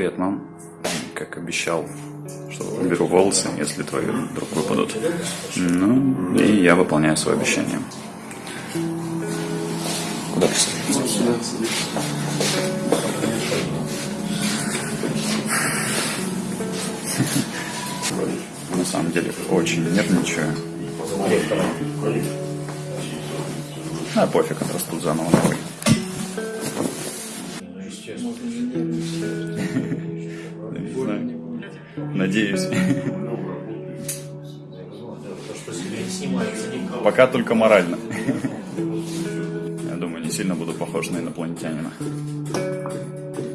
Привет, мам. Как обещал, что уберу волосы, если твои вдруг выпадут. Ну, и я выполняю свое обещание. Куда присоединиться? На самом деле очень нервничаю. А пофиг, отрастут заново новый. Надеюсь. Пока только морально. Я думаю, не сильно буду похож на инопланетянина.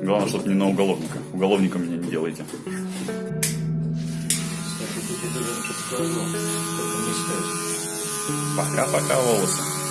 Главное, чтобы не на уголовника. Уголовником меня не делайте. Пока-пока, волосы.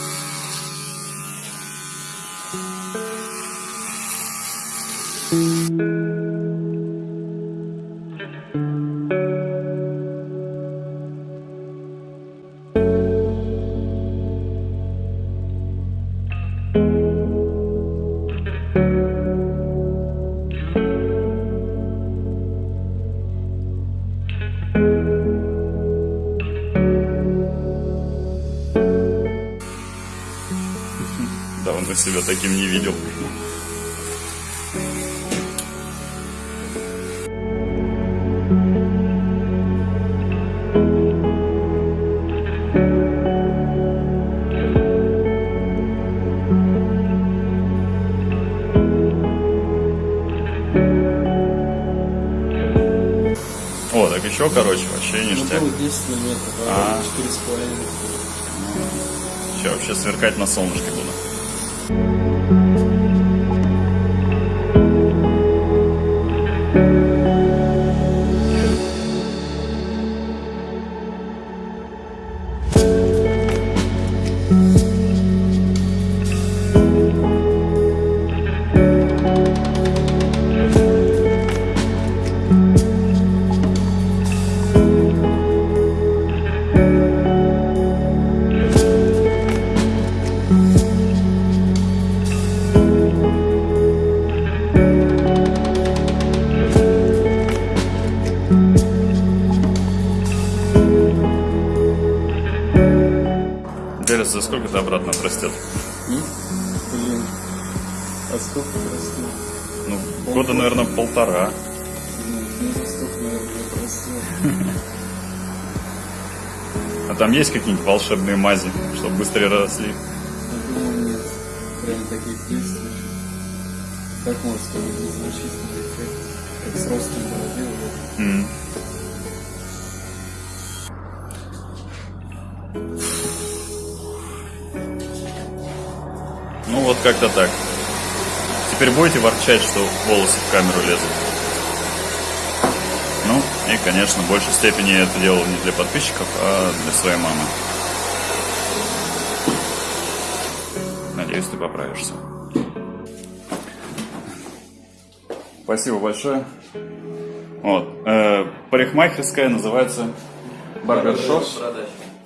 Давно себя таким не видел. О, так еще, короче, вообще ништяк. Ну, 10 километров, А. а 4,5. Сейчас вообще сверкать на солнышке буду. Интересно, за сколько ты обратно простет? И? Блин. А сколько простил? Ну, года, наверное, полтора. Ну, ну, столько, наверное, простил. А там есть какие-нибудь волшебные мази, чтобы быстрее росли? Я думаю, нет. Прям таких действий. Как может быть незначительный эффект? Как с ростом бороды. вот. Вот как-то так. Теперь будете ворчать, что волосы в камеру лезут? Ну, и, конечно, в большей степени я это делал не для подписчиков, а для своей мамы. Надеюсь, ты поправишься. Спасибо большое. Вот. э, парикмахерская называется Барбершоп.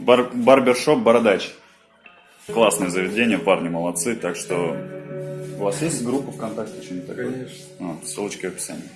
Бар, барбершоп Бородач. Классное заведение, парни молодцы, так что... У вас есть группа ВКонтакте, что-нибудь такое? Конечно. А, ссылочки в описании.